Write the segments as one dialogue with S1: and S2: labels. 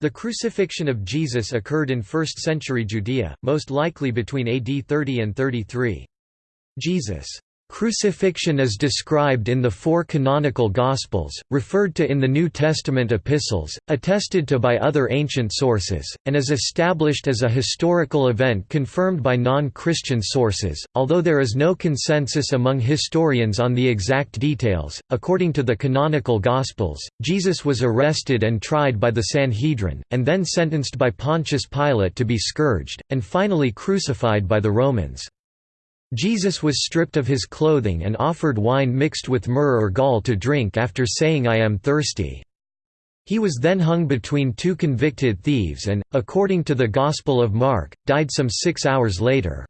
S1: The crucifixion of Jesus occurred in 1st century Judea, most likely between AD 30 and 33. Jesus' Crucifixion is described in the four canonical Gospels, referred to in the New Testament epistles, attested to by other ancient sources, and is established as a historical event confirmed by non-Christian sources, although there is no consensus among historians on the exact details. According to the canonical Gospels, Jesus was arrested and tried by the Sanhedrin, and then sentenced by Pontius Pilate to be scourged, and finally crucified by the Romans. Jesus was stripped of his clothing and offered wine mixed with myrrh or gall to drink after saying I am thirsty. He was then hung between two convicted thieves and, according to the Gospel of Mark, died some six hours later.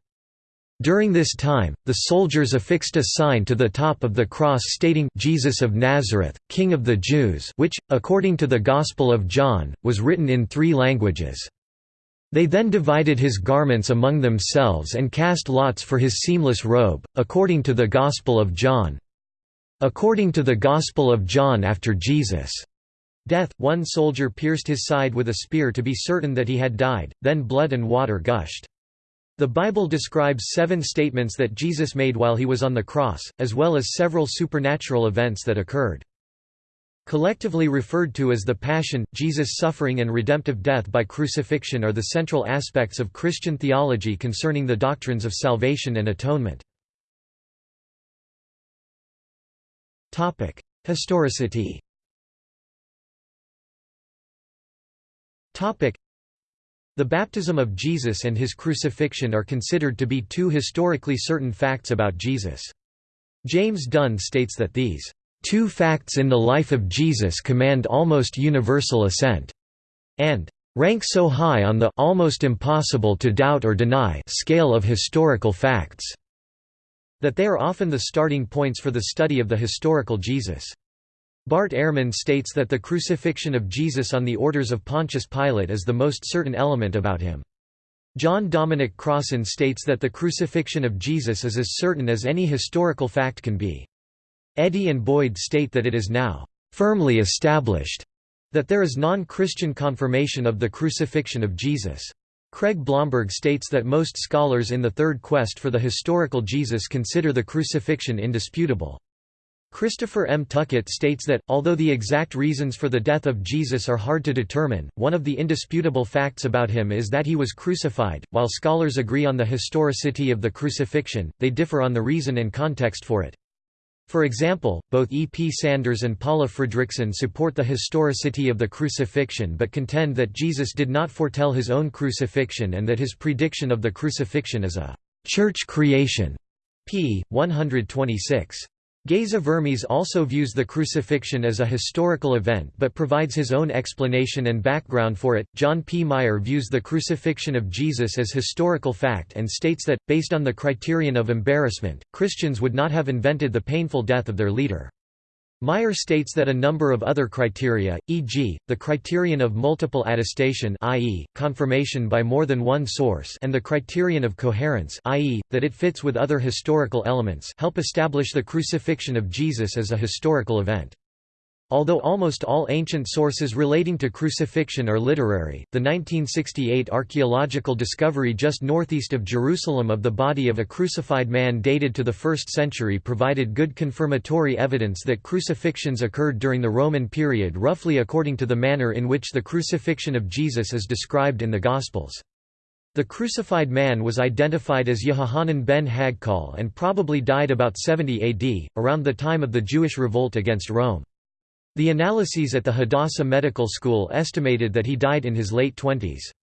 S1: During this time, the soldiers affixed a sign to the top of the cross stating Jesus of Nazareth, King of the Jews which, according to the Gospel of John, was written in three languages. They then divided his garments among themselves and cast lots for his seamless robe, according to the Gospel of John. According to the Gospel of John after Jesus' death, one soldier pierced his side with a spear to be certain that he had died, then blood and water gushed. The Bible describes seven statements that Jesus made while he was on the cross, as well as several supernatural events that occurred. Collectively referred to as the Passion, Jesus' suffering and redemptive death by crucifixion are the central aspects of Christian theology concerning the doctrines of salvation and atonement. Historicity The baptism of Jesus and his crucifixion are considered to be two historically certain facts about Jesus. James Dunn states that these Two facts in the life of Jesus command almost universal assent, and rank so high on the almost impossible to doubt or deny scale of historical facts that they are often the starting points for the study of the historical Jesus. Bart Ehrman states that the crucifixion of Jesus on the orders of Pontius Pilate is the most certain element about him. John Dominic Crossan states that the crucifixion of Jesus is as certain as any historical fact can be. Eddy and Boyd state that it is now firmly established that there is non-Christian confirmation of the crucifixion of Jesus. Craig Blomberg states that most scholars in the Third Quest for the historical Jesus consider the crucifixion indisputable. Christopher M. Tuckett states that, although the exact reasons for the death of Jesus are hard to determine, one of the indisputable facts about him is that he was crucified. While scholars agree on the historicity of the crucifixion, they differ on the reason and context for it. For example, both E. P. Sanders and Paula Fredriksen support the historicity of the crucifixion but contend that Jesus did not foretell his own crucifixion and that his prediction of the crucifixion is a «church creation» p. 126. Geza Vermes also views the crucifixion as a historical event but provides his own explanation and background for it. John P. Meier views the crucifixion of Jesus as historical fact and states that, based on the criterion of embarrassment, Christians would not have invented the painful death of their leader. Meier states that a number of other criteria, e.g., the criterion of multiple attestation i.e., confirmation by more than one source and the criterion of coherence i.e., that it fits with other historical elements help establish the crucifixion of Jesus as a historical event. Although almost all ancient sources relating to crucifixion are literary, the 1968 archaeological discovery just northeast of Jerusalem of the body of a crucified man dated to the 1st century provided good confirmatory evidence that crucifixions occurred during the Roman period roughly according to the manner in which the crucifixion of Jesus is described in the Gospels. The crucified man was identified as Yehohanan ben Hagkol and probably died about 70 AD, around the time of the Jewish revolt against Rome. The analyses at the Hadassah Medical School estimated that he died in his late twenties.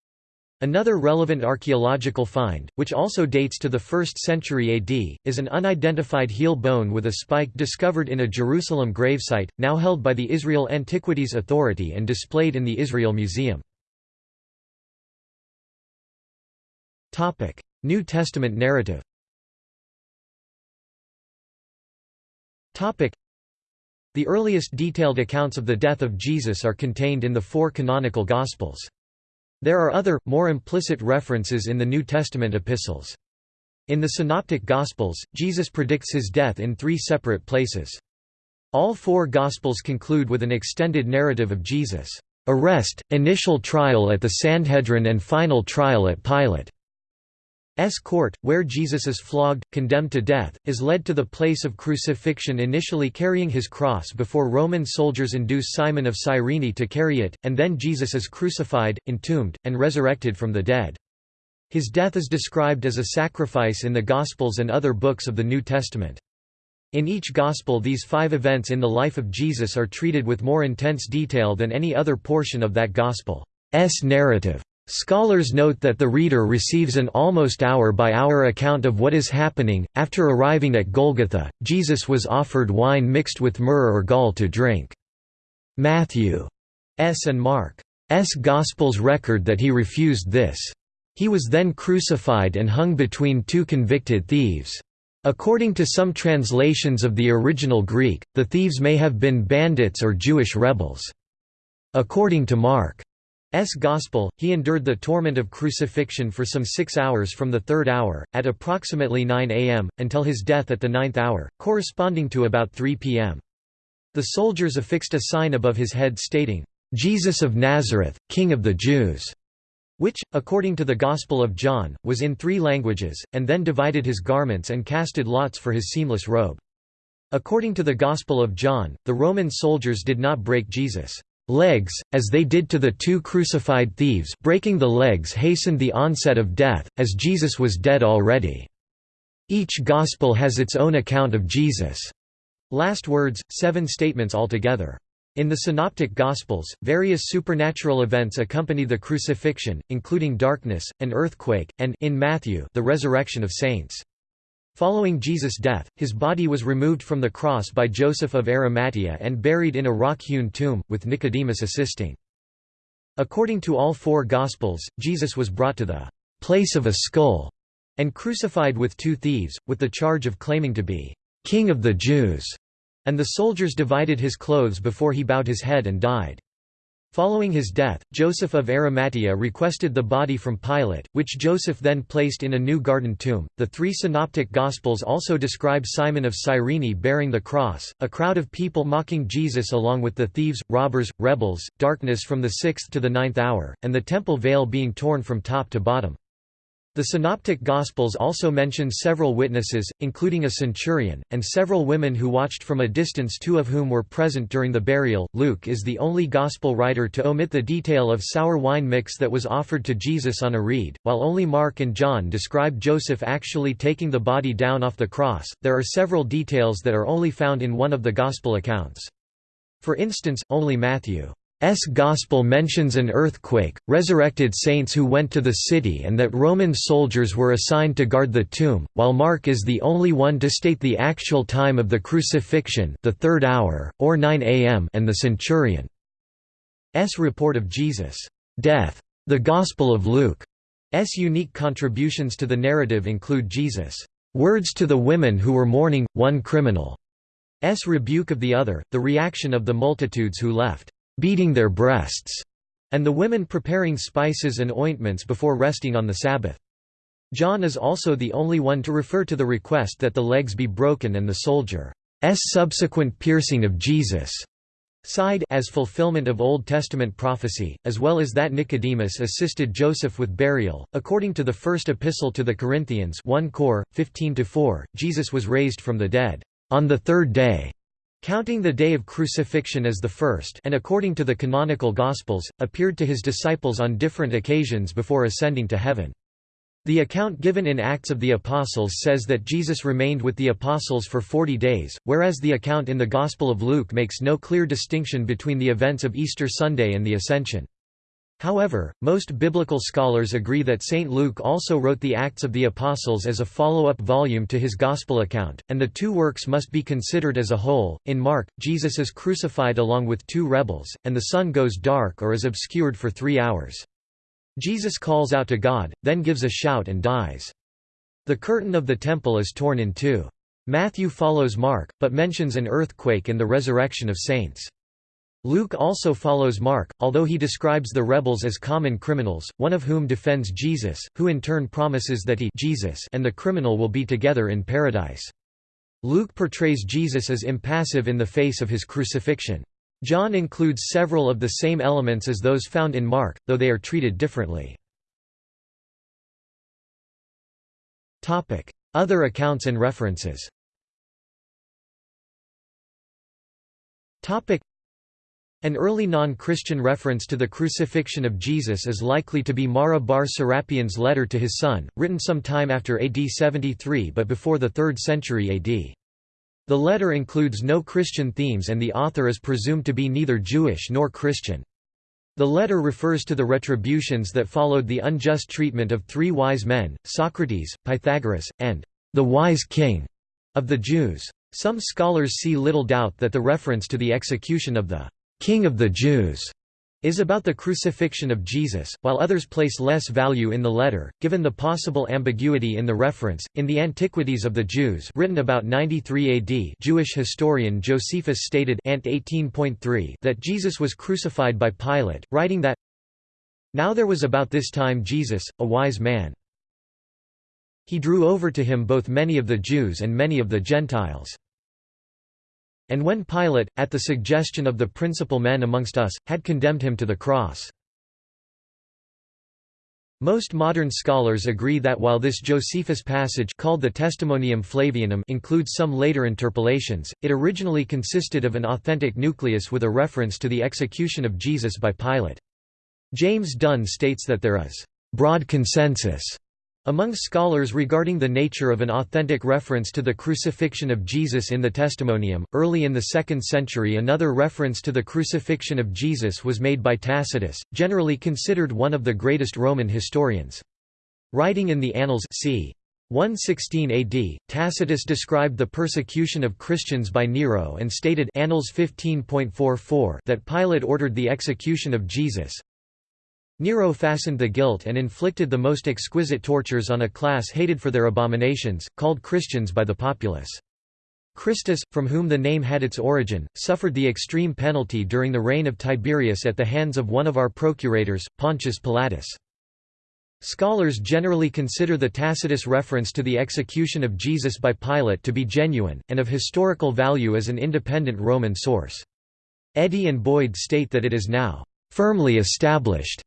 S1: Another relevant archaeological find, which also dates to the 1st century AD, is an unidentified heel bone with a spike discovered in a Jerusalem gravesite, now held by the Israel Antiquities Authority and displayed in the Israel Museum. New Testament narrative the earliest detailed accounts of the death of Jesus are contained in the four canonical Gospels. There are other, more implicit references in the New Testament epistles. In the Synoptic Gospels, Jesus predicts his death in three separate places. All four Gospels conclude with an extended narrative of Jesus' arrest, initial trial at the Sanhedrin and final trial at Pilate. S court, where Jesus is flogged, condemned to death, is led to the place of crucifixion initially carrying his cross before Roman soldiers induce Simon of Cyrene to carry it, and then Jesus is crucified, entombed, and resurrected from the dead. His death is described as a sacrifice in the Gospels and other books of the New Testament. In each Gospel these five events in the life of Jesus are treated with more intense detail than any other portion of that Gospel's narrative. Scholars note that the reader receives an almost hour-by-hour -hour account of what is happening. After arriving at Golgotha, Jesus was offered wine mixed with myrrh or gall to drink. Matthew's and Mark's Gospels record that he refused this. He was then crucified and hung between two convicted thieves. According to some translations of the original Greek, the thieves may have been bandits or Jewish rebels. According to Mark S. Gospel, he endured the torment of crucifixion for some six hours from the third hour, at approximately 9 am, until his death at the ninth hour, corresponding to about 3 pm. The soldiers affixed a sign above his head stating, "'Jesus of Nazareth, King of the Jews' which, according to the Gospel of John, was in three languages, and then divided his garments and casted lots for his seamless robe. According to the Gospel of John, the Roman soldiers did not break Jesus' legs, as they did to the two crucified thieves breaking the legs hastened the onset of death, as Jesus was dead already. Each Gospel has its own account of Jesus' last words, seven statements altogether. In the Synoptic Gospels, various supernatural events accompany the crucifixion, including darkness, an earthquake, and in Matthew, the resurrection of saints. Following Jesus' death, his body was removed from the cross by Joseph of Arimathea and buried in a rock-hewn tomb, with Nicodemus assisting. According to all four Gospels, Jesus was brought to the place of a skull and crucified with two thieves, with the charge of claiming to be king of the Jews, and the soldiers divided his clothes before he bowed his head and died. Following his death, Joseph of Arimathea requested the body from Pilate, which Joseph then placed in a new garden tomb. The three synoptic gospels also describe Simon of Cyrene bearing the cross, a crowd of people mocking Jesus along with the thieves, robbers, rebels, darkness from the sixth to the ninth hour, and the temple veil being torn from top to bottom. The Synoptic Gospels also mention several witnesses, including a centurion, and several women who watched from a distance two of whom were present during the burial. Luke is the only Gospel writer to omit the detail of sour wine mix that was offered to Jesus on a reed, while only Mark and John describe Joseph actually taking the body down off the cross. There are several details that are only found in one of the Gospel accounts. For instance, only Matthew S. Gospel mentions an earthquake, resurrected saints who went to the city and that Roman soldiers were assigned to guard the tomb, while Mark is the only one to state the actual time of the crucifixion the third hour, or 9 am and the centurion's report of Jesus' death. The Gospel of Luke's unique contributions to the narrative include Jesus' words to the women who were mourning, one criminal's rebuke of the other, the reaction of the multitudes who left beating their breasts, and the women preparing spices and ointments before resting on the Sabbath. John is also the only one to refer to the request that the legs be broken and the soldier's subsequent piercing of Jesus' side as fulfillment of Old Testament prophecy, as well as that Nicodemus assisted Joseph with burial. According to the First Epistle to the Corinthians 1 Cor. 15-4, Jesus was raised from the dead on the third day counting the day of crucifixion as the first and according to the canonical Gospels, appeared to his disciples on different occasions before ascending to heaven. The account given in Acts of the Apostles says that Jesus remained with the Apostles for forty days, whereas the account in the Gospel of Luke makes no clear distinction between the events of Easter Sunday and the Ascension. However, most biblical scholars agree that St. Luke also wrote the Acts of the Apostles as a follow-up volume to his Gospel account, and the two works must be considered as a whole. In Mark, Jesus is crucified along with two rebels, and the sun goes dark or is obscured for three hours. Jesus calls out to God, then gives a shout and dies. The curtain of the temple is torn in two. Matthew follows Mark, but mentions an earthquake and the resurrection of saints. Luke also follows Mark, although he describes the rebels as common criminals, one of whom defends Jesus, who in turn promises that he Jesus and the criminal will be together in paradise. Luke portrays Jesus as impassive in the face of his crucifixion. John includes several of the same elements as those found in Mark, though they are treated differently. Other accounts and references An early non-Christian reference to the crucifixion of Jesus is likely to be Mara bar Serapion's letter to his son, written some time after AD 73 but before the 3rd century AD. The letter includes no Christian themes and the author is presumed to be neither Jewish nor Christian. The letter refers to the retributions that followed the unjust treatment of three wise men, Socrates, Pythagoras, and the wise king of the Jews. Some scholars see little doubt that the reference to the execution of the king of the Jews is about the crucifixion of Jesus, while others place less value in the letter, given the possible ambiguity in the reference. In the Antiquities of the Jews, written about 93 AD, Jewish historian Josephus stated Ant 18.3 that Jesus was crucified by Pilate, writing that Now there was about this time Jesus, a wise man. He drew over to him both many of the Jews and many of the Gentiles. And when Pilate, at the suggestion of the principal men amongst us, had condemned him to the cross. Most modern scholars agree that while this Josephus passage called the Testimonium Flavianum includes some later interpolations, it originally consisted of an authentic nucleus with a reference to the execution of Jesus by Pilate. James Dunn states that there is broad consensus among scholars regarding the nature of an authentic reference to the crucifixion of Jesus in the Testimonium, early in the 2nd century another reference to the crucifixion of Jesus was made by Tacitus, generally considered one of the greatest Roman historians. Writing in the Annals c. 116 AD, Tacitus described the persecution of Christians by Nero and stated Annals 15.44 that Pilate ordered the execution of Jesus, Nero fastened the guilt and inflicted the most exquisite tortures on a class hated for their abominations, called Christians by the populace. Christus, from whom the name had its origin, suffered the extreme penalty during the reign of Tiberius at the hands of one of our procurators, Pontius Pilatus. Scholars generally consider the Tacitus reference to the execution of Jesus by Pilate to be genuine, and of historical value as an independent Roman source. Eddy and Boyd state that it is now firmly established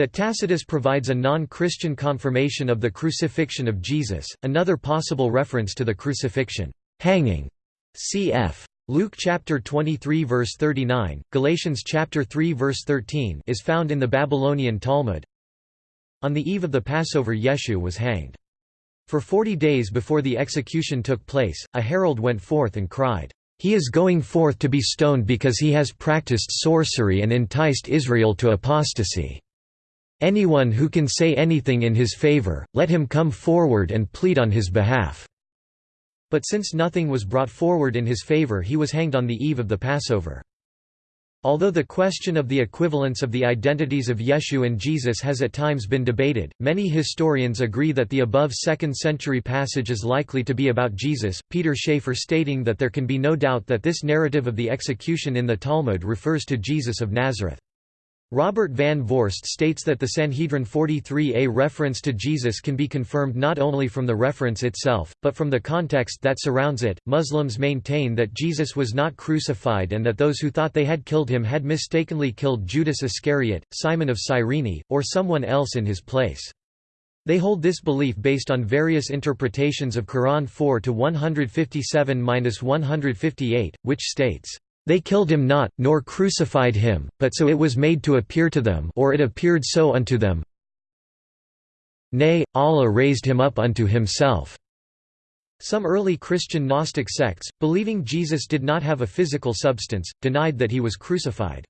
S1: that Tacitus provides a non-Christian confirmation of the crucifixion of Jesus, another possible reference to the crucifixion, hanging, cf. Luke chapter 23 verse 39, Galatians chapter 3 verse 13 is found in the Babylonian Talmud. On the eve of the Passover Yeshu was hanged. For forty days before the execution took place, a herald went forth and cried, "He is going forth to be stoned because he has practiced sorcery and enticed Israel to apostasy." Anyone who can say anything in his favor, let him come forward and plead on his behalf." But since nothing was brought forward in his favor he was hanged on the eve of the Passover. Although the question of the equivalence of the identities of Yeshu and Jesus has at times been debated, many historians agree that the above 2nd century passage is likely to be about Jesus, Peter Schäfer stating that there can be no doubt that this narrative of the execution in the Talmud refers to Jesus of Nazareth. Robert Van Voorst states that the Sanhedrin 43a reference to Jesus can be confirmed not only from the reference itself, but from the context that surrounds it. Muslims maintain that Jesus was not crucified and that those who thought they had killed him had mistakenly killed Judas Iscariot, Simon of Cyrene, or someone else in his place. They hold this belief based on various interpretations of Quran 4 to 157-158, which states, they killed him not, nor crucified him, but so it was made to appear to them or it appeared so unto them Nay, Allah raised him up unto himself." Some early Christian Gnostic sects, believing Jesus did not have a physical substance, denied that he was crucified.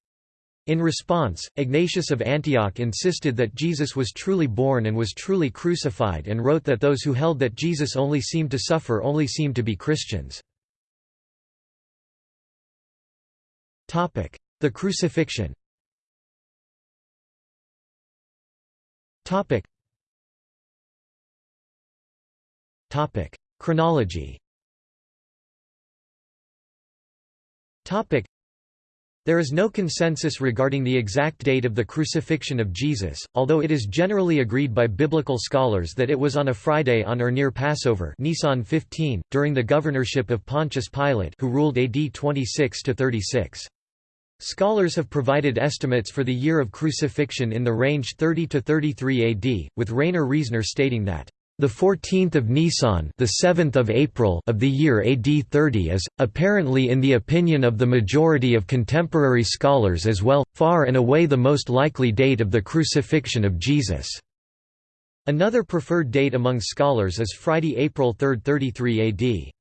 S1: In response, Ignatius of Antioch insisted that Jesus was truly born and was truly crucified and wrote that those who held that Jesus only seemed to suffer only seemed to be Christians. The crucifixion. Topic: Chronology. Topic. there is no consensus regarding the exact date of the crucifixion of Jesus, although it is generally agreed by biblical scholars that it was on a Friday on or near Passover Nisan 15, during the governorship of Pontius Pilate who ruled AD 26–36. Scholars have provided estimates for the year of crucifixion in the range 30 to 33 AD, with Rainer Riesner stating that the 14th of Nisan, the 7th of April of the year AD 30 is apparently in the opinion of the majority of contemporary scholars as well far and away the most likely date of the crucifixion of Jesus. Another preferred date among scholars is Friday, April 3, 33 AD.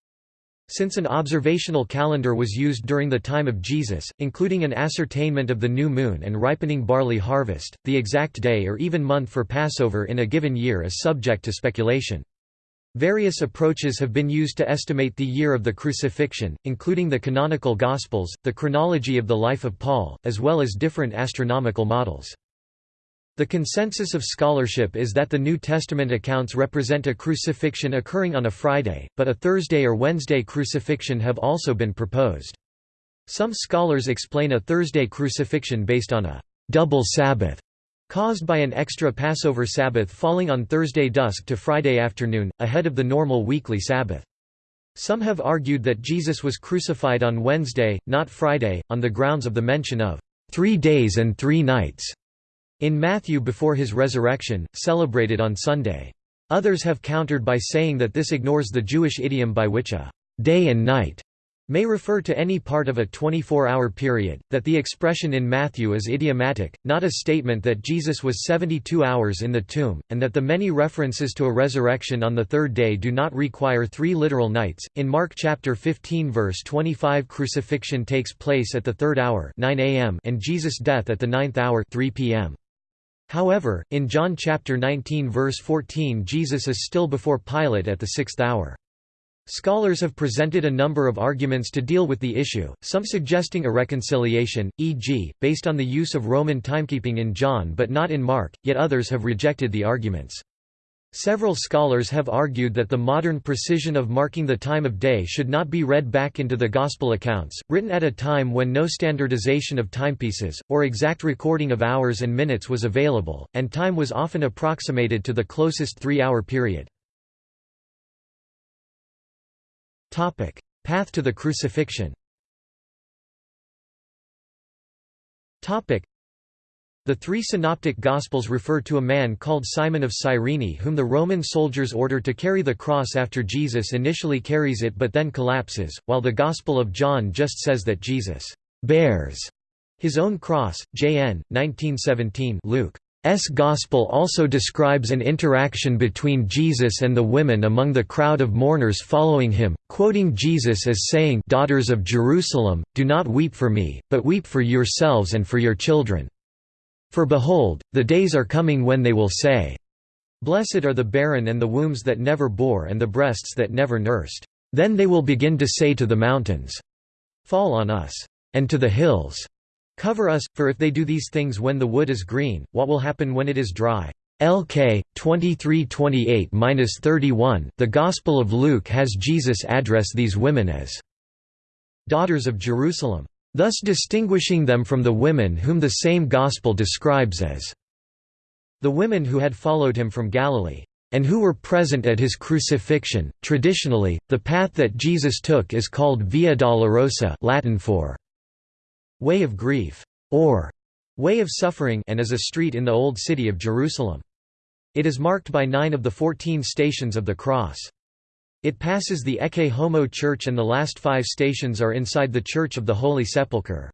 S1: Since an observational calendar was used during the time of Jesus, including an ascertainment of the new moon and ripening barley harvest, the exact day or even month for Passover in a given year is subject to speculation. Various approaches have been used to estimate the year of the crucifixion, including the canonical Gospels, the chronology of the life of Paul, as well as different astronomical models. The consensus of scholarship is that the New Testament accounts represent a crucifixion occurring on a Friday, but a Thursday or Wednesday crucifixion have also been proposed. Some scholars explain a Thursday crucifixion based on a double Sabbath caused by an extra Passover Sabbath falling on Thursday dusk to Friday afternoon, ahead of the normal weekly Sabbath. Some have argued that Jesus was crucified on Wednesday, not Friday, on the grounds of the mention of three days and three nights in Matthew before his resurrection, celebrated on Sunday. Others have countered by saying that this ignores the Jewish idiom by which a day and night may refer to any part of a 24-hour period, that the expression in Matthew is idiomatic, not a statement that Jesus was 72 hours in the tomb, and that the many references to a resurrection on the third day do not require three literal nights. In Mark chapter 15 verse 25 crucifixion takes place at the third hour 9 a.m. and Jesus' death at the ninth hour 3 p.m. However, in John chapter 19 verse 14 Jesus is still before Pilate at the sixth hour. Scholars have presented a number of arguments to deal with the issue, some suggesting a reconciliation, e.g., based on the use of Roman timekeeping in John but not in Mark, yet others have rejected the arguments. Several scholars have argued that the modern precision of marking the time of day should not be read back into the Gospel accounts, written at a time when no standardization of timepieces, or exact recording of hours and minutes was available, and time was often approximated to the closest three-hour period. Path to the crucifixion the three synoptic Gospels refer to a man called Simon of Cyrene whom the Roman soldiers order to carry the cross after Jesus initially carries it but then collapses, while the Gospel of John just says that Jesus bears his own cross. J.N. 1917 Luke. S. Gospel also describes an interaction between Jesus and the women among the crowd of mourners following him, quoting Jesus as saying Daughters of Jerusalem, do not weep for me, but weep for yourselves and for your children. For behold, the days are coming when they will say, Blessed are the barren and the wombs that never bore and the breasts that never nursed. Then they will begin to say to the mountains, Fall on us, and to the hills, Cover us, for if they do these things when the wood is green, what will happen when it is dry? LK 2328-31 The Gospel of Luke has Jesus address these women as daughters of Jerusalem thus distinguishing them from the women whom the same Gospel describes as the women who had followed him from Galilee, and who were present at his crucifixion. Traditionally, the path that Jesus took is called Via Dolorosa Latin for way of grief, or way of suffering and is a street in the Old City of Jerusalem. It is marked by nine of the fourteen stations of the cross. It passes the Ecce Homo Church and the last five stations are inside the Church of the Holy Sepulchre.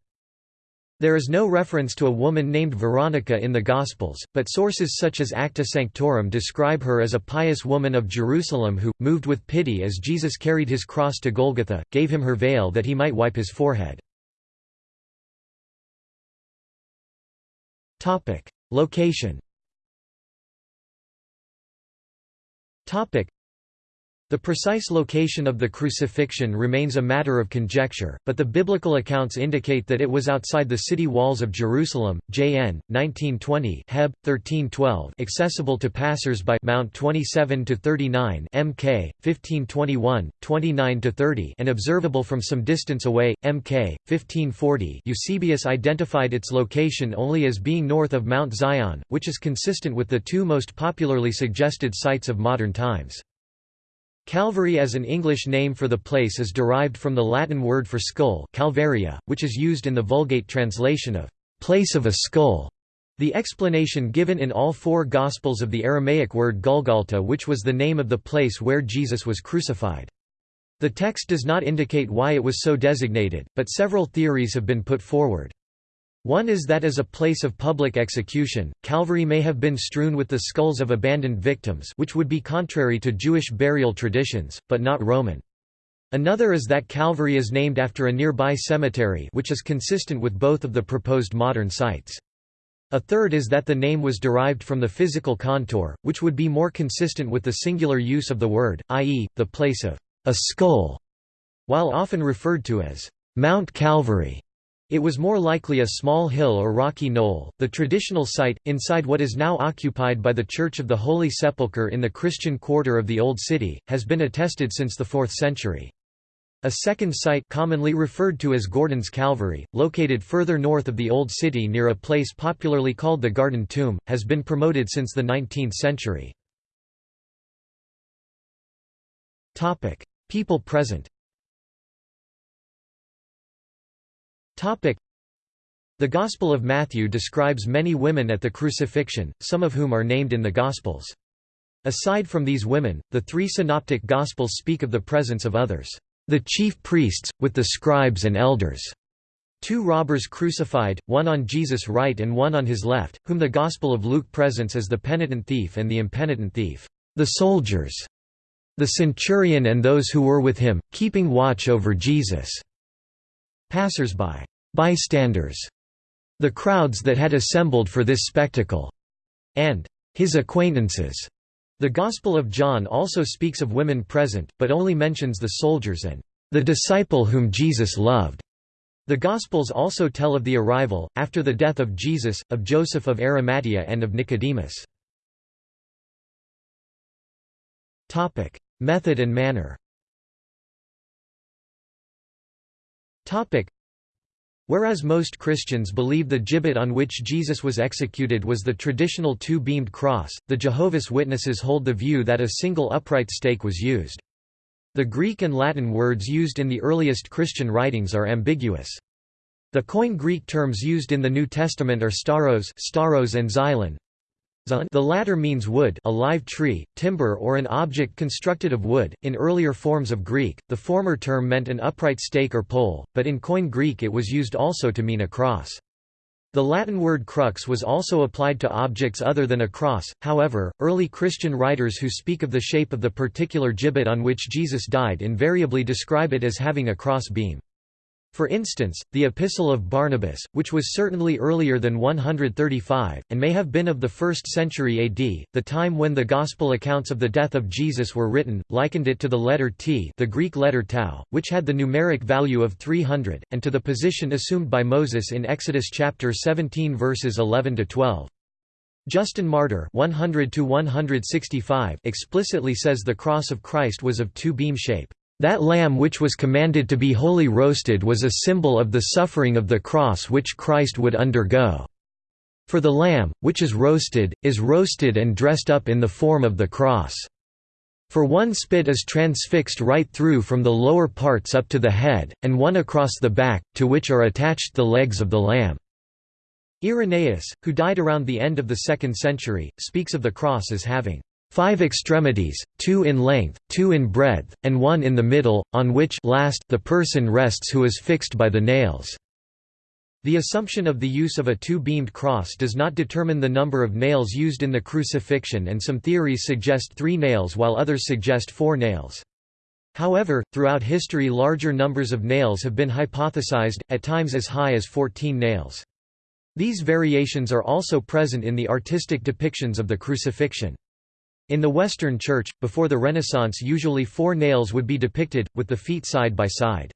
S1: There is no reference to a woman named Veronica in the Gospels, but sources such as Acta Sanctorum describe her as a pious woman of Jerusalem who, moved with pity as Jesus carried his cross to Golgotha, gave him her veil that he might wipe his forehead. Location the precise location of the crucifixion remains a matter of conjecture, but the biblical accounts indicate that it was outside the city walls of Jerusalem. JN 1920 Heb 1312 accessible to passers-by Mount 27 to 39 MK 1521 29 to 30 and observable from some distance away MK 1540. Eusebius identified its location only as being north of Mount Zion, which is consistent with the two most popularly suggested sites of modern times. Calvary as an English name for the place is derived from the Latin word for skull Calvaria, which is used in the Vulgate translation of «place of a skull». The explanation given in all four Gospels of the Aramaic word Golgotha which was the name of the place where Jesus was crucified. The text does not indicate why it was so designated, but several theories have been put forward. One is that as a place of public execution, Calvary may have been strewn with the skulls of abandoned victims which would be contrary to Jewish burial traditions, but not Roman. Another is that Calvary is named after a nearby cemetery which is consistent with both of the proposed modern sites. A third is that the name was derived from the physical contour, which would be more consistent with the singular use of the word, i.e., the place of a skull. While often referred to as Mount Calvary, it was more likely a small hill or rocky knoll. The traditional site, inside what is now occupied by the Church of the Holy Sepulchre in the Christian quarter of the Old City, has been attested since the 4th century. A second site commonly referred to as Gordon's Calvary, located further north of the Old City near a place popularly called the Garden Tomb, has been promoted since the 19th century. People present The Gospel of Matthew describes many women at the crucifixion, some of whom are named in the Gospels. Aside from these women, the three synoptic Gospels speak of the presence of others. The chief priests, with the scribes and elders. Two robbers crucified, one on Jesus' right and one on his left, whom the Gospel of Luke presents as the penitent thief and the impenitent thief, the soldiers, the centurion and those who were with him, keeping watch over Jesus, passers-by, bystanders, the crowds that had assembled for this spectacle, and his acquaintances. The Gospel of John also speaks of women present, but only mentions the soldiers and the disciple whom Jesus loved. The Gospels also tell of the arrival, after the death of Jesus, of Joseph of Arimathea and of Nicodemus. Method and manner Whereas most Christians believe the gibbet on which Jesus was executed was the traditional two-beamed cross, the Jehovah's Witnesses hold the view that a single upright stake was used. The Greek and Latin words used in the earliest Christian writings are ambiguous. The Koine Greek terms used in the New Testament are stauros, stauros and xylon, the latter means wood a live tree, timber or an object constructed of wood. In earlier forms of Greek, the former term meant an upright stake or pole, but in Koine Greek it was used also to mean a cross. The Latin word crux was also applied to objects other than a cross, however, early Christian writers who speak of the shape of the particular gibbet on which Jesus died invariably describe it as having a cross beam. For instance, the Epistle of Barnabas, which was certainly earlier than 135, and may have been of the 1st century AD, the time when the Gospel accounts of the death of Jesus were written, likened it to the letter T the Greek letter tau, which had the numeric value of 300, and to the position assumed by Moses in Exodus chapter 17 verses 11–12. Justin Martyr 100 explicitly says the cross of Christ was of two-beam shape. That lamb which was commanded to be wholly roasted was a symbol of the suffering of the cross which Christ would undergo. For the lamb, which is roasted, is roasted and dressed up in the form of the cross. For one spit is transfixed right through from the lower parts up to the head, and one across the back, to which are attached the legs of the lamb." Irenaeus, who died around the end of the 2nd century, speaks of the cross as having five extremities, two in length, two in breadth, and one in the middle, on which last the person rests who is fixed by the nails." The assumption of the use of a two-beamed cross does not determine the number of nails used in the crucifixion and some theories suggest three nails while others suggest four nails. However, throughout history larger numbers of nails have been hypothesized, at times as high as 14 nails. These variations are also present in the artistic depictions of the crucifixion. In the Western Church, before the Renaissance usually four nails would be depicted, with the feet side by side.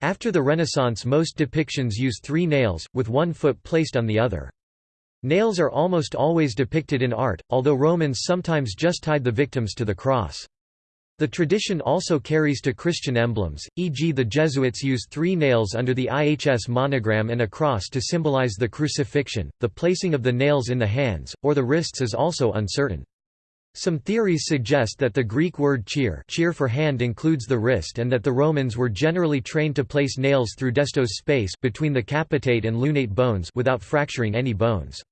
S1: After the Renaissance most depictions use three nails, with one foot placed on the other. Nails are almost always depicted in art, although Romans sometimes just tied the victims to the cross. The tradition also carries to Christian emblems, e.g. the Jesuits used three nails under the IHS monogram and a cross to symbolize the crucifixion. The placing of the nails in the hands, or the wrists is also uncertain. Some theories suggest that the Greek word cheer, cheer for hand includes the wrist and that the Romans were generally trained to place nails through Destot's space between the capitate and lunate bones without fracturing any bones.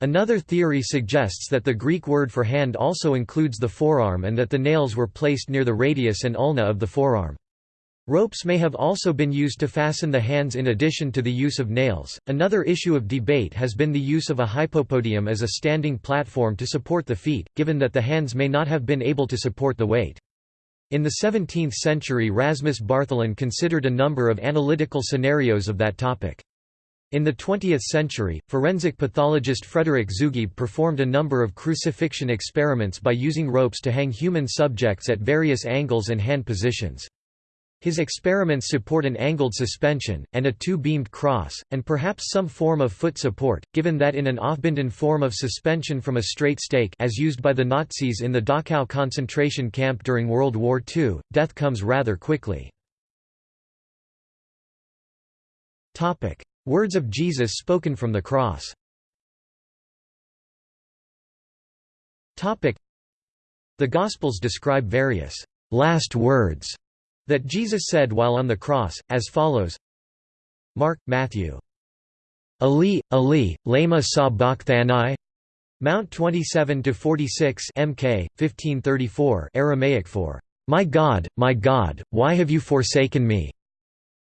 S1: Another theory suggests that the Greek word for hand also includes the forearm and that the nails were placed near the radius and ulna of the forearm. Ropes may have also been used to fasten the hands in addition to the use of nails. Another issue of debate has been the use of a hypopodium as a standing platform to support the feet, given that the hands may not have been able to support the weight. In the 17th century Rasmus Bartholin considered a number of analytical scenarios of that topic. In the 20th century, forensic pathologist Frederick Zugibe performed a number of crucifixion experiments by using ropes to hang human subjects at various angles and hand positions. His experiments support an angled suspension, and a two-beamed cross, and perhaps some form of foot support, given that in an aufbinden form of suspension from a straight stake as used by the Nazis in the Dachau concentration camp during World War II, death comes rather quickly. Words of Jesus spoken from the cross. The Gospels describe various «last words» that Jesus said while on the cross, as follows Mark, Matthew. Ali, Ali, lama sabachthani Mount 27–46 MK, 1534 Aramaic for, My God, my God, why have you forsaken me?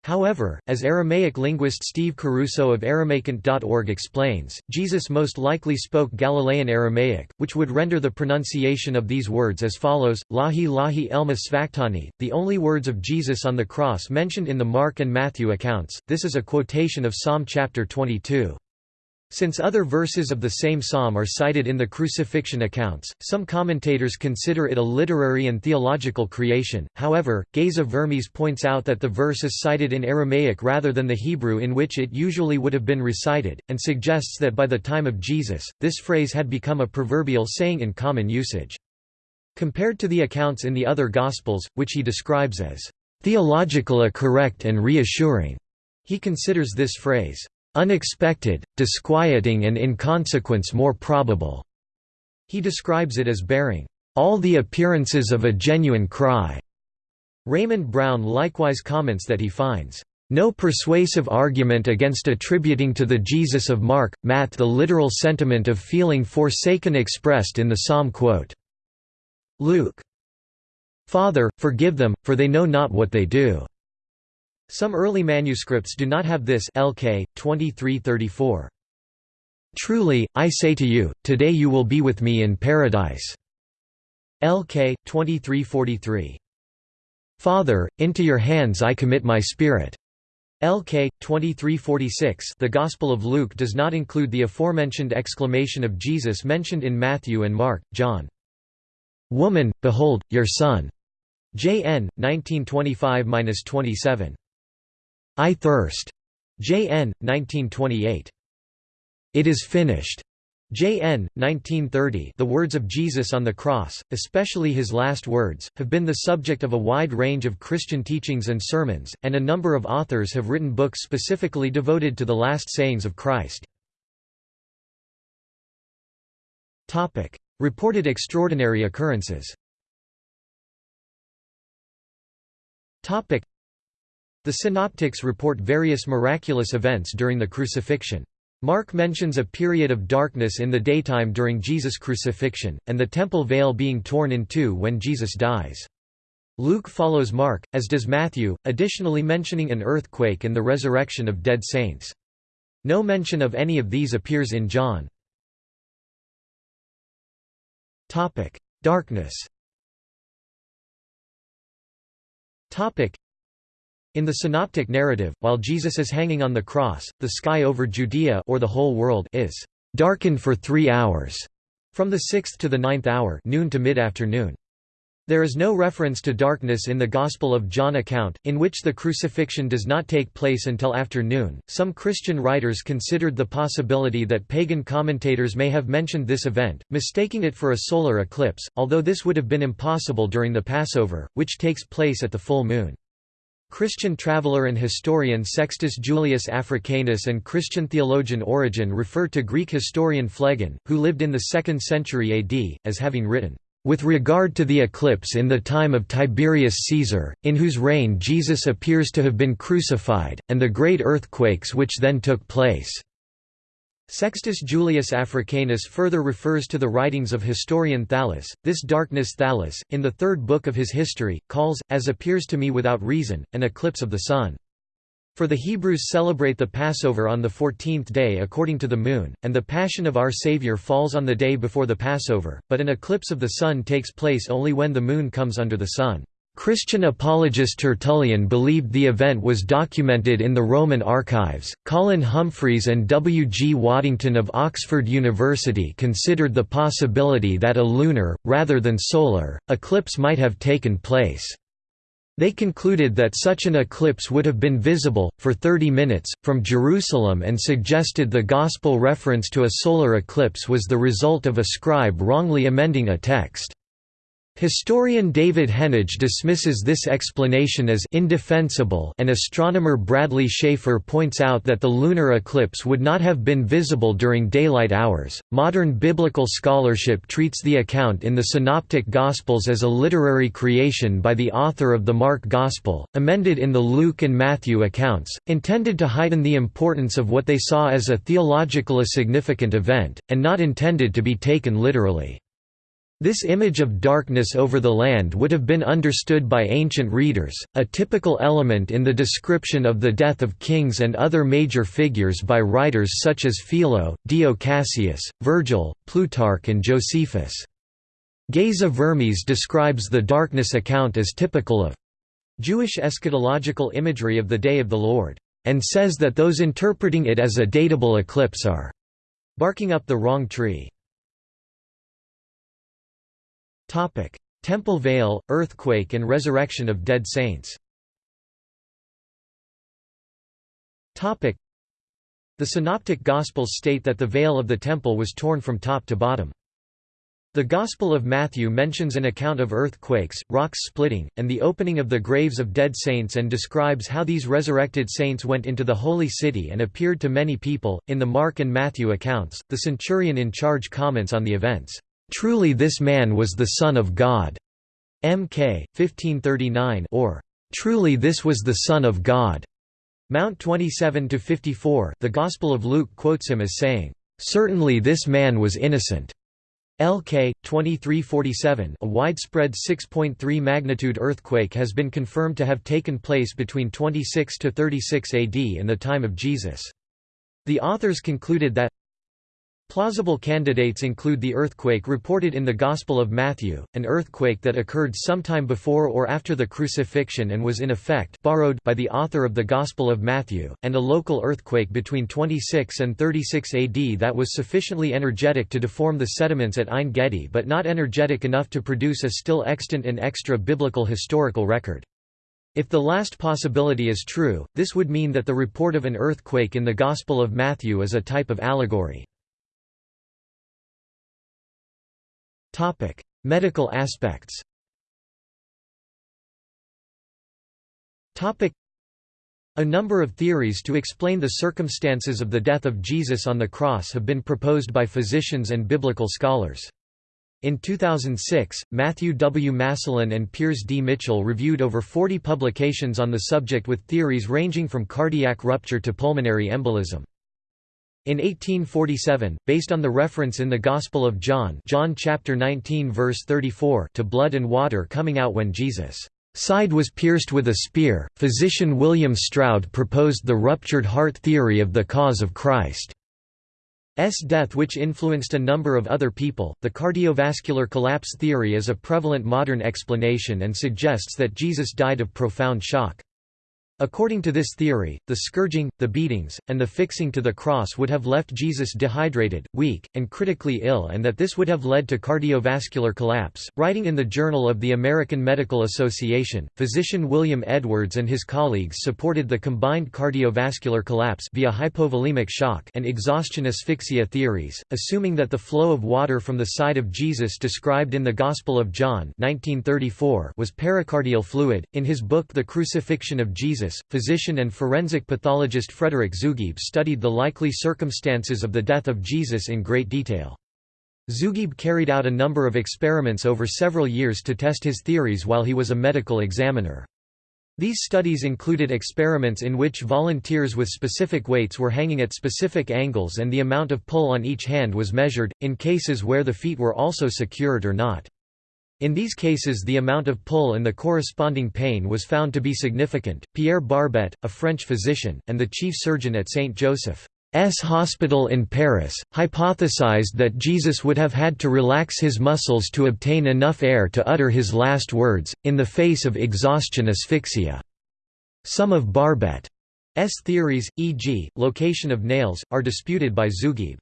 S1: However, as Aramaic linguist Steve Caruso of AramaicNT.org explains, Jesus most likely spoke Galilean Aramaic, which would render the pronunciation of these words as follows, Lahi Lahi Elma Svaktani, the only words of Jesus on the cross mentioned in the Mark and Matthew accounts. This is a quotation of Psalm chapter 22. Since other verses of the same psalm are cited in the crucifixion accounts, some commentators consider it a literary and theological creation. However, Geza Vermes points out that the verse is cited in Aramaic rather than the Hebrew in which it usually would have been recited, and suggests that by the time of Jesus, this phrase had become a proverbial saying in common usage. Compared to the accounts in the other Gospels, which he describes as theologically correct and reassuring, he considers this phrase unexpected, disquieting and in consequence more probable." He describes it as bearing, "...all the appearances of a genuine cry." Raymond Brown likewise comments that he finds, "...no persuasive argument against attributing to the Jesus of Mark, Matt the literal sentiment of feeling forsaken expressed in the psalm quote. Luke. Father, forgive them, for they know not what they do." Some early manuscripts do not have this LK 2334. Truly, I say to you, today you will be with me in paradise. LK 2343. Father, into your hands I commit my spirit. LK 2346. The Gospel of Luke does not include the aforementioned exclamation of Jesus mentioned in Matthew and Mark, John. Woman, behold, your son. JN 1925-27. I Thirst. J.N. 1928. It is finished. J.N. 1930 The words of Jesus on the cross, especially his last words, have been the subject of a wide range of Christian teachings and sermons, and a number of authors have written books specifically devoted to the last sayings of Christ. Reported extraordinary occurrences the Synoptics report various miraculous events during the crucifixion. Mark mentions a period of darkness in the daytime during Jesus' crucifixion, and the temple veil being torn in two when Jesus dies. Luke follows Mark, as does Matthew, additionally mentioning an earthquake and the resurrection of dead saints. No mention of any of these appears in John. Darkness in the synoptic narrative, while Jesus is hanging on the cross, the sky over Judea or the whole world is darkened for three hours, from the sixth to the ninth hour noon to mid-afternoon. There is no reference to darkness in the Gospel of John account, in which the crucifixion does not take place until afternoon. Some Christian writers considered the possibility that pagan commentators may have mentioned this event, mistaking it for a solar eclipse, although this would have been impossible during the Passover, which takes place at the full moon. Christian traveller and historian Sextus Julius Africanus and Christian theologian Origen refer to Greek historian Phlegon, who lived in the 2nd century AD, as having written, "...with regard to the eclipse in the time of Tiberius Caesar, in whose reign Jesus appears to have been crucified, and the great earthquakes which then took place." Sextus Julius Africanus further refers to the writings of historian Thallus. This darkness Thallus, in the third book of his history, calls, as appears to me without reason, an eclipse of the sun. For the Hebrews celebrate the Passover on the fourteenth day according to the moon, and the Passion of our Saviour falls on the day before the Passover, but an eclipse of the sun takes place only when the moon comes under the sun. Christian apologist Tertullian believed the event was documented in the Roman archives. Colin Humphreys and W. G. Waddington of Oxford University considered the possibility that a lunar, rather than solar, eclipse might have taken place. They concluded that such an eclipse would have been visible, for 30 minutes, from Jerusalem and suggested the Gospel reference to a solar eclipse was the result of a scribe wrongly amending a text. Historian David Henige dismisses this explanation as indefensible and astronomer Bradley Schaefer points out that the lunar eclipse would not have been visible during daylight hours. Modern biblical scholarship treats the account in the Synoptic Gospels as a literary creation by the author of the Mark Gospel, amended in the Luke and Matthew accounts, intended to heighten the importance of what they saw as a theologically significant event, and not intended to be taken literally. This image of darkness over the land would have been understood by ancient readers, a typical element in the description of the death of kings and other major figures by writers such as Philo, Dio Cassius, Virgil, Plutarch and Josephus. Geza Vermes describes the darkness account as typical of Jewish eschatological imagery of the Day of the Lord, and says that those interpreting it as a datable eclipse are barking up the wrong tree. Topic: Temple Veil, earthquake and resurrection of dead saints. Topic: The Synoptic Gospels state that the veil of the temple was torn from top to bottom. The Gospel of Matthew mentions an account of earthquakes, rocks splitting, and the opening of the graves of dead saints and describes how these resurrected saints went into the holy city and appeared to many people. In the Mark and Matthew accounts, the centurion in charge comments on the events. Truly this man was the Son of God. MK 1539 or Truly this was the Son of God. Mount 27–54 The Gospel of Luke quotes him as saying, Certainly this man was innocent. LK 2347. A widespread 6.3 magnitude earthquake has been confirmed to have taken place between 26 to 36 AD in the time of Jesus. The authors concluded that Plausible candidates include the earthquake reported in the Gospel of Matthew, an earthquake that occurred sometime before or after the crucifixion and was in effect borrowed by the author of the Gospel of Matthew, and a local earthquake between 26 and 36 AD that was sufficiently energetic to deform the sediments at Ein Gedi but not energetic enough to produce a still extant and extra-biblical historical record. If the last possibility is true, this would mean that the report of an earthquake in the Gospel of Matthew is a type of allegory. Topic: Medical aspects. Topic: A number of theories to explain the circumstances of the death of Jesus on the cross have been proposed by physicians and biblical scholars. In 2006, Matthew W. Maslen and Piers D. Mitchell reviewed over 40 publications on the subject with theories ranging from cardiac rupture to pulmonary embolism. In 1847, based on the reference in the Gospel of John John chapter 19 verse 34 to blood and water coming out when Jesus' side was pierced with a spear, physician William Stroud proposed the ruptured heart theory of the cause of Christ's death which influenced a number of other people. The cardiovascular collapse theory is a prevalent modern explanation and suggests that Jesus died of profound shock. According to this theory, the scourging, the beatings, and the fixing to the cross would have left Jesus dehydrated, weak, and critically ill and that this would have led to cardiovascular collapse. Writing in the Journal of the American Medical Association, physician William Edwards and his colleagues supported the combined cardiovascular collapse via hypovolemic shock and exhaustion asphyxia theories, assuming that the flow of water from the side of Jesus described in the Gospel of John 1934 was pericardial fluid. In his book The Crucifixion of Jesus physician and forensic pathologist Frederick Zugibe studied the likely circumstances of the death of Jesus in great detail. Zugibe carried out a number of experiments over several years to test his theories while he was a medical examiner. These studies included experiments in which volunteers with specific weights were hanging at specific angles and the amount of pull on each hand was measured, in cases where the feet were also secured or not. In these cases the amount of pull and the corresponding pain was found to be significant. Pierre Barbet, a French physician, and the chief surgeon at St. Joseph's Hospital in Paris, hypothesized that Jesus would have had to relax his muscles to obtain enough air to utter his last words, in the face of exhaustion asphyxia. Some of Barbet's theories, e.g., location of nails, are disputed by Zugibe.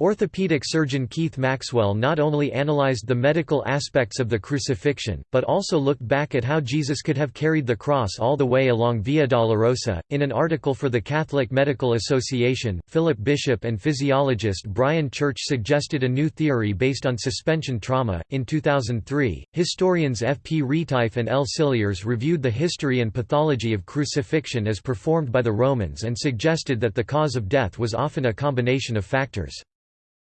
S1: Orthopedic surgeon Keith Maxwell not only analyzed the medical aspects of the crucifixion, but also looked back at how Jesus could have carried the cross all the way along Via Dolorosa. In an article for the Catholic Medical Association, Philip Bishop and physiologist Brian Church suggested a new theory based on suspension trauma. In 2003, historians F. P. Retief and L. Cilliers reviewed the history and pathology of crucifixion as performed by the Romans and suggested that the cause of death was often a combination of factors.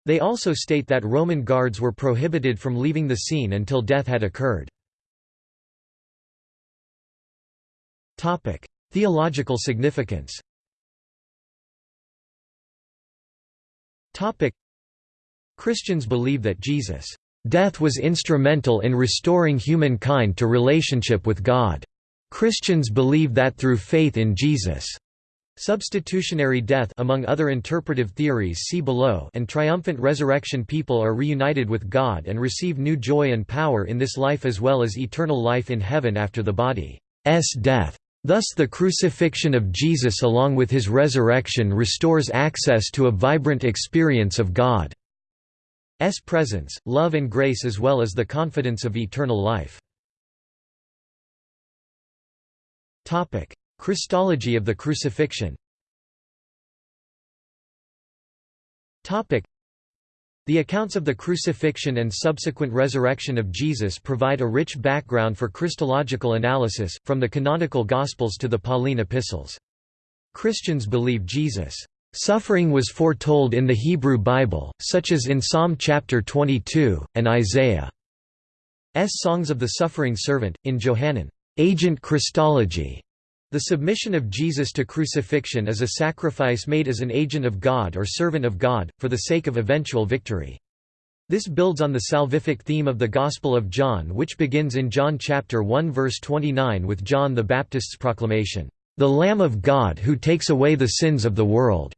S1: They also state that Roman guards were prohibited from leaving the scene until death had occurred. Theological significance Christians believe that Jesus' death was instrumental in restoring humankind to relationship with God. Christians believe that through faith in Jesus' Substitutionary death among other interpretive theories see below and triumphant resurrection people are reunited with God and receive new joy and power in this life as well as eternal life in heaven after the body's death. Thus the crucifixion of Jesus along with his resurrection restores access to a vibrant experience of God's presence, love and grace as well as the confidence of eternal life. Christology of the crucifixion the accounts of the crucifixion and subsequent resurrection of Jesus provide a rich background for Christological analysis, from the canonical Gospels to the Pauline epistles. Christians believe Jesus' suffering was foretold in the Hebrew Bible, such as in Psalm chapter 22, and Isaiah's Songs of the Suffering Servant, in Johannine, Agent Christology. The submission of Jesus to crucifixion is a sacrifice made as an agent of God or servant of God, for the sake of eventual victory. This builds on the salvific theme of the Gospel of John which begins in John chapter 1 verse 29 with John the Baptist's proclamation, "...the Lamb of God who takes away the sins of the world."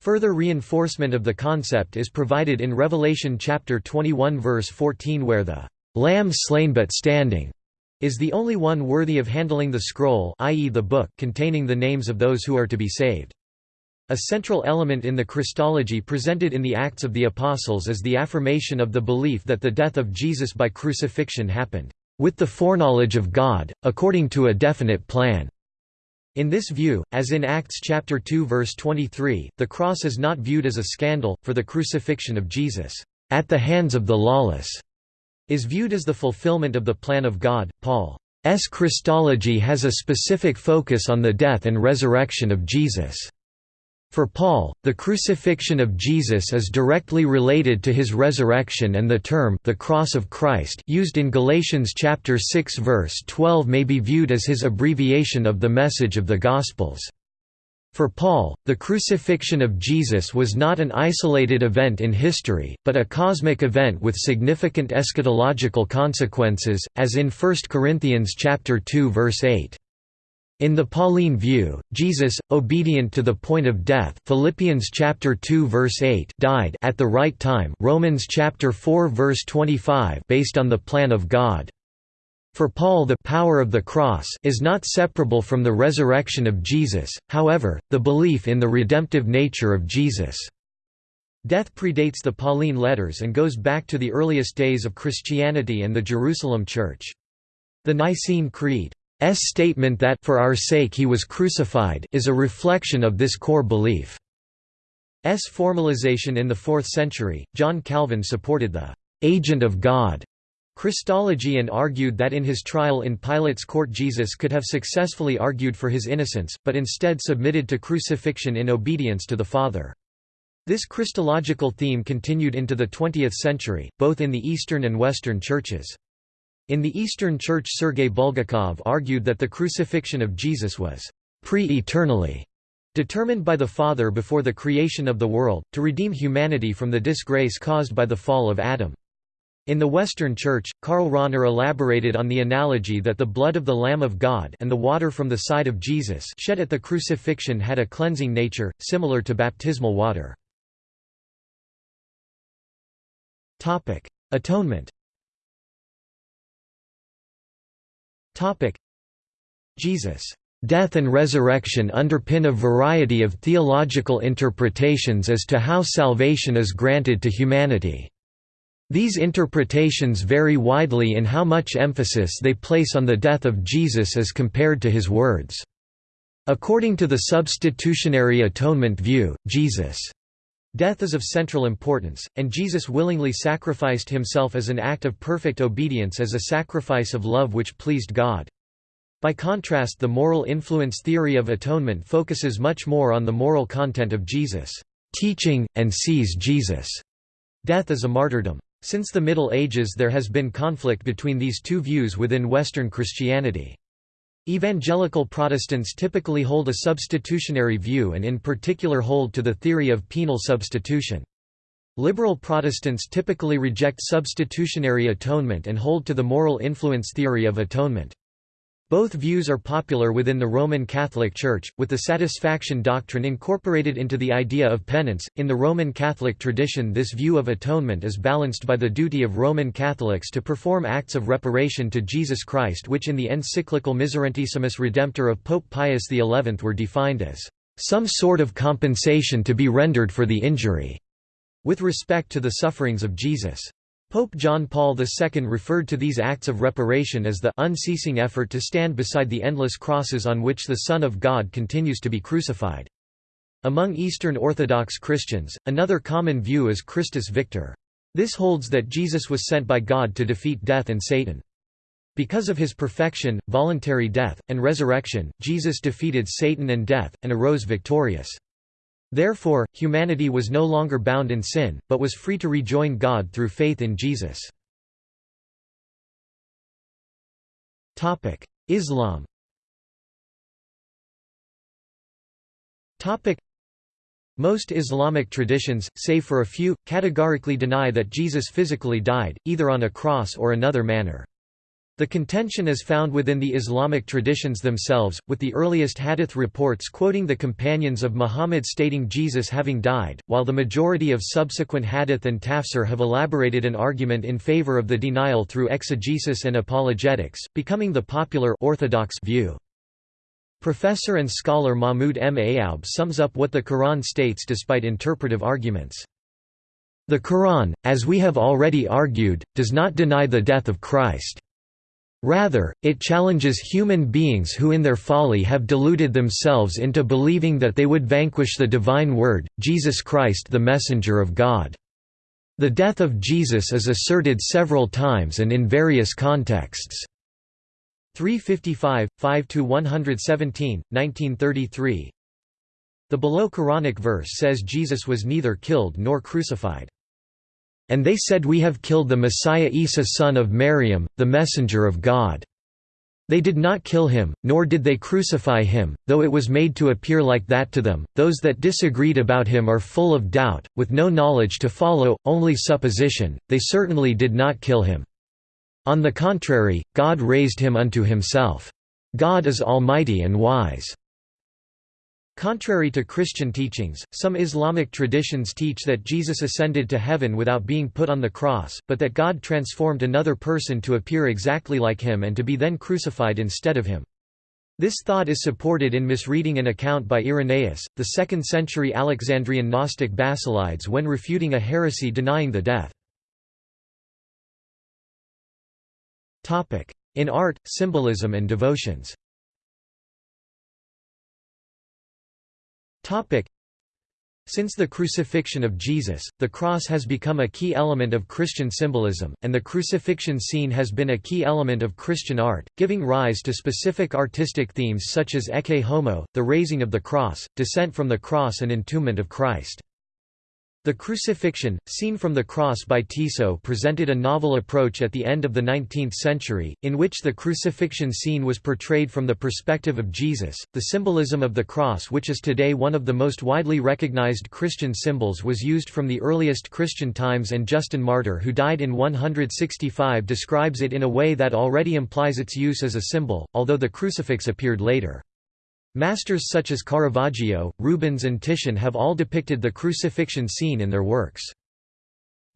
S1: Further reinforcement of the concept is provided in Revelation chapter 21 verse 14 where the "...lamb slain but standing," is the only one worthy of handling the scroll i.e. the book containing the names of those who are to be saved. A central element in the Christology presented in the Acts of the Apostles is the affirmation of the belief that the death of Jesus by crucifixion happened, "...with the foreknowledge of God, according to a definite plan." In this view, as in Acts chapter 2 verse 23, the cross is not viewed as a scandal, for the crucifixion of Jesus, "...at the hands of the lawless." Is viewed as the fulfillment of the plan of God. Paul's Christology has a specific focus on the death and resurrection of Jesus. For Paul, the crucifixion of Jesus is directly related to his resurrection and the term the cross of Christ used in Galatians chapter 6 verse 12 may be viewed as his abbreviation of the message of the Gospels. For Paul, the crucifixion of Jesus was not an isolated event in history, but a cosmic event with significant eschatological consequences, as in 1 Corinthians chapter 2 verse 8. In the Pauline view, Jesus, obedient to the point of death Philippians chapter 2 verse 8 died at the right time Romans chapter 4 verse 25 based on the plan of God. For Paul the power of the cross is not separable from the resurrection of Jesus, however, the belief in the redemptive nature of Jesus' death predates the Pauline letters and goes back to the earliest days of Christianity and the Jerusalem Church. The Nicene Creed's statement that for our sake he was crucified is a reflection of this core belief. S formalization in the 4th century, John Calvin supported the «agent of God» Christology and argued that in his trial in Pilate's court Jesus could have successfully argued for his innocence, but instead submitted to crucifixion in obedience to the Father. This Christological theme continued into the 20th century, both in the Eastern and Western churches. In the Eastern Church Sergei Bulgakov argued that the crucifixion of Jesus was pre-eternally determined by the Father before the creation of the world, to redeem humanity from the disgrace caused by the fall of Adam. In the Western Church, Karl Rahner elaborated on the analogy that the blood of the Lamb of God and the water from the side of Jesus shed at the crucifixion had a cleansing nature, similar to baptismal water. Atonement Jesus' Death and resurrection underpin a variety of theological interpretations as to how salvation is granted to humanity. These interpretations vary widely in how much emphasis they place on the death of Jesus as compared to his words. According to the substitutionary atonement view, Jesus' death is of central importance, and Jesus willingly sacrificed himself as an act of perfect obedience as a sacrifice of love which pleased God. By contrast the moral influence theory of atonement focuses much more on the moral content of Jesus' teaching, and sees Jesus' death as a martyrdom. Since the Middle Ages there has been conflict between these two views within Western Christianity. Evangelical Protestants typically hold a substitutionary view and in particular hold to the theory of penal substitution. Liberal Protestants typically reject substitutionary atonement and hold to the moral influence theory of atonement. Both views are popular within the Roman Catholic Church, with the satisfaction doctrine incorporated into the idea of penance. In the Roman Catholic tradition, this view of atonement is balanced by the duty of Roman Catholics to perform acts of reparation to Jesus Christ, which in the encyclical Miserentissimus Redemptor of Pope Pius XI were defined as some sort of compensation to be rendered for the injury, with respect to the sufferings of Jesus. Pope John Paul II referred to these acts of reparation as the unceasing effort to stand beside the endless crosses on which the Son of God continues to be crucified. Among Eastern Orthodox Christians, another common view is Christus Victor. This holds that Jesus was sent by God to defeat death and Satan. Because of his perfection, voluntary death, and resurrection, Jesus defeated Satan and death, and arose victorious. Therefore, humanity was no longer bound in sin, but was free to rejoin God through faith in Jesus. Islam most Islamic traditions, save for a few, categorically deny that Jesus physically died, either on a cross or another manner. The contention is found within the Islamic traditions themselves, with the earliest hadith reports quoting the companions of Muhammad stating Jesus having died, while the majority of subsequent hadith and tafsir have elaborated an argument in favor of the denial through exegesis and apologetics, becoming the popular orthodox view. Professor and scholar Mahmud M. Ayoub sums up what the Quran states despite interpretive arguments. The Quran, as we have already argued, does not deny the death of Christ. Rather, it challenges human beings who in their folly have deluded themselves into believing that they would vanquish the divine word, Jesus Christ the messenger of God. The death of Jesus is asserted several times and in various contexts. 355, 5–117, 1933 The below Quranic verse says Jesus was neither killed nor crucified. And they said we have killed the Messiah Isa son of Maryam, the messenger of God. They did not kill him, nor did they crucify him, though it was made to appear like that to them. Those that disagreed about him are full of doubt, with no knowledge to follow, only supposition. They certainly did not kill him. On the contrary, God raised him unto himself. God is almighty and wise. Contrary to Christian teachings, some Islamic traditions teach that Jesus ascended to heaven without being put on the cross, but that God transformed another person to appear exactly like him and to be then crucified instead of him. This thought is supported in misreading an account by Irenaeus, the 2nd-century Alexandrian Gnostic Basilides when refuting a heresy denying the death. In art, symbolism and devotions Since the crucifixion of Jesus, the cross has become a key element of Christian symbolism, and the crucifixion scene has been a key element of Christian art, giving rise to specific artistic themes such as Ecce Homo, the raising of the cross, descent from the cross and entombment of Christ. The Crucifixion, seen from the cross by Tissot presented a novel approach at the end of the 19th century, in which the crucifixion scene was portrayed from the perspective of Jesus. The symbolism of the cross which is today one of the most widely recognized Christian symbols was used from the earliest Christian times and Justin Martyr who died in 165 describes it in a way that already implies its use as a symbol, although the crucifix appeared later. Masters such as Caravaggio, Rubens and Titian have all depicted the crucifixion scene in their works.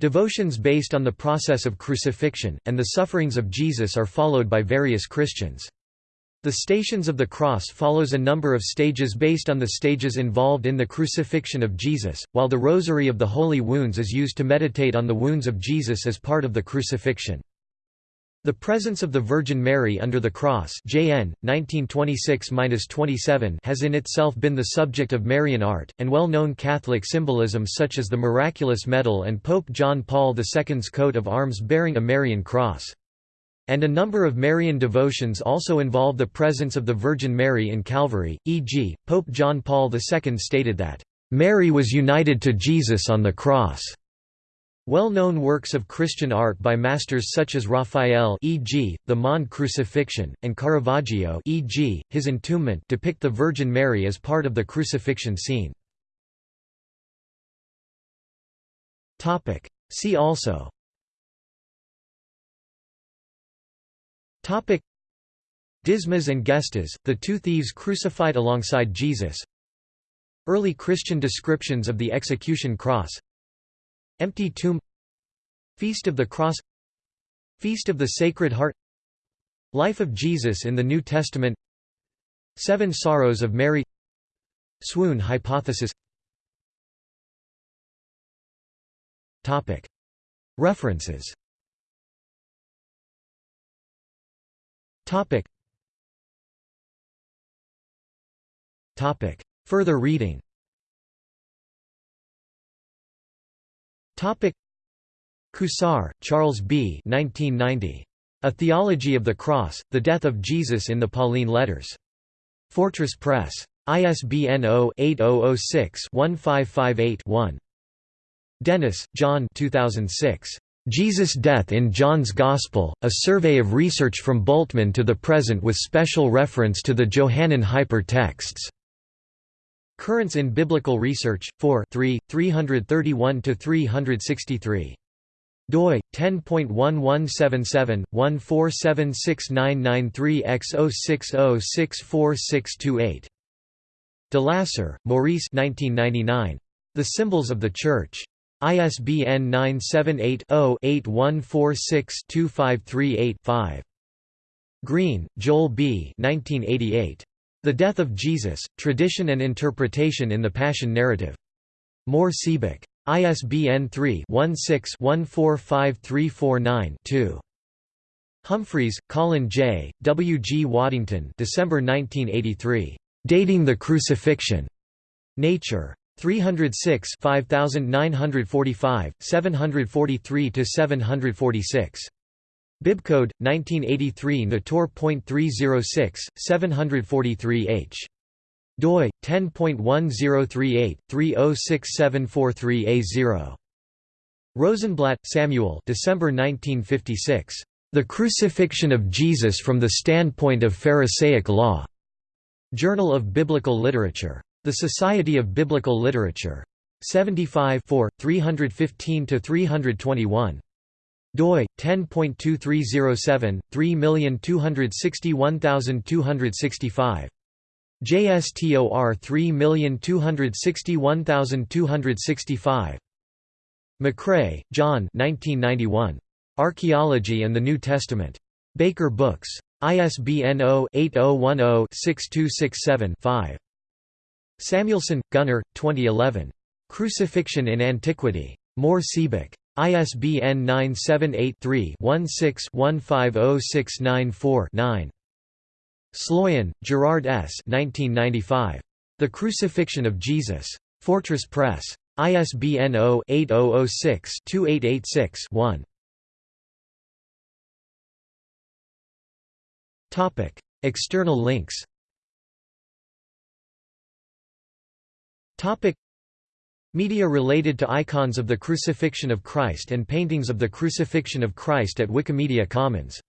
S1: Devotions based on the process of crucifixion, and the sufferings of Jesus are followed by various Christians. The Stations of the Cross follows a number of stages based on the stages involved in the crucifixion of Jesus, while the Rosary of the Holy Wounds is used to meditate on the wounds of Jesus as part of the crucifixion. The presence of the Virgin Mary under the cross JN, 1926 has in itself been the subject of Marian art, and well-known Catholic symbolism such as the Miraculous Medal and Pope John Paul II's coat of arms bearing a Marian cross. And a number of Marian devotions also involve the presence of the Virgin Mary in Calvary, e.g., Pope John Paul II stated that, "...Mary was united to Jesus on the cross." Well-known works of Christian art by masters such as Raphael e.g., the Mond Crucifixion, and Caravaggio e.g., his Entombment depict the Virgin Mary as part of the crucifixion scene. See also Dismas and Gestas, the two thieves crucified alongside Jesus Early Christian descriptions of the execution cross Empty tomb Feast of the Cross Feast of the Sacred Heart Life of Jesus in the New Testament Seven Sorrows of Mary Swoon hypothesis. References. Further reading Cousar, Charles B. 1990. A Theology of the Cross, The Death of Jesus in the Pauline Letters. Fortress Press. ISBN 0-8006-1558-1. Dennis, John 2006. Jesus' Death in John's Gospel, A Survey of Research from Bultmann to the Present with special reference to the Johannine Hyper texts. Currents in Biblical Research, 4 331–363. doi 10.1177/1476993x060646628. Dilasser, Maurice 1999. The Symbols of the Church. ISBN 978-0-8146-2538-5. Green, Joel B. 1988. The Death of Jesus, Tradition and Interpretation in the Passion Narrative. Mohr Siebeck. ISBN 3-16-145349-2. Humphreys, Colin J., W. G. Waddington December 1983. Dating the Crucifixion. Nature. 306 5945, 743–746. Bibcode 1983 Natur.306 743H doi 10.1038/306743A0 Rosenblatt, Samuel December 1956 The Crucifixion of Jesus from the Standpoint of Pharisaic Law. Journal of Biblical Literature. The Society of Biblical Literature. 75 315 321 doi 10.2307 3261265 JSTOR 3261265. McRay, John 1991. Archaeology and the New Testament. Baker Books. ISBN 0-8010-6267-5. Samuelsson, Gunnar, 2011. Crucifixion in Antiquity. Mohr Siebeck. ISBN 978-3-16-150694-9. Sloyan, Gerard S. 1995. The Crucifixion of Jesus. Fortress Press. ISBN 0-8006-2886-1. External links Media related to icons of the Crucifixion of Christ and paintings of the Crucifixion of Christ at Wikimedia Commons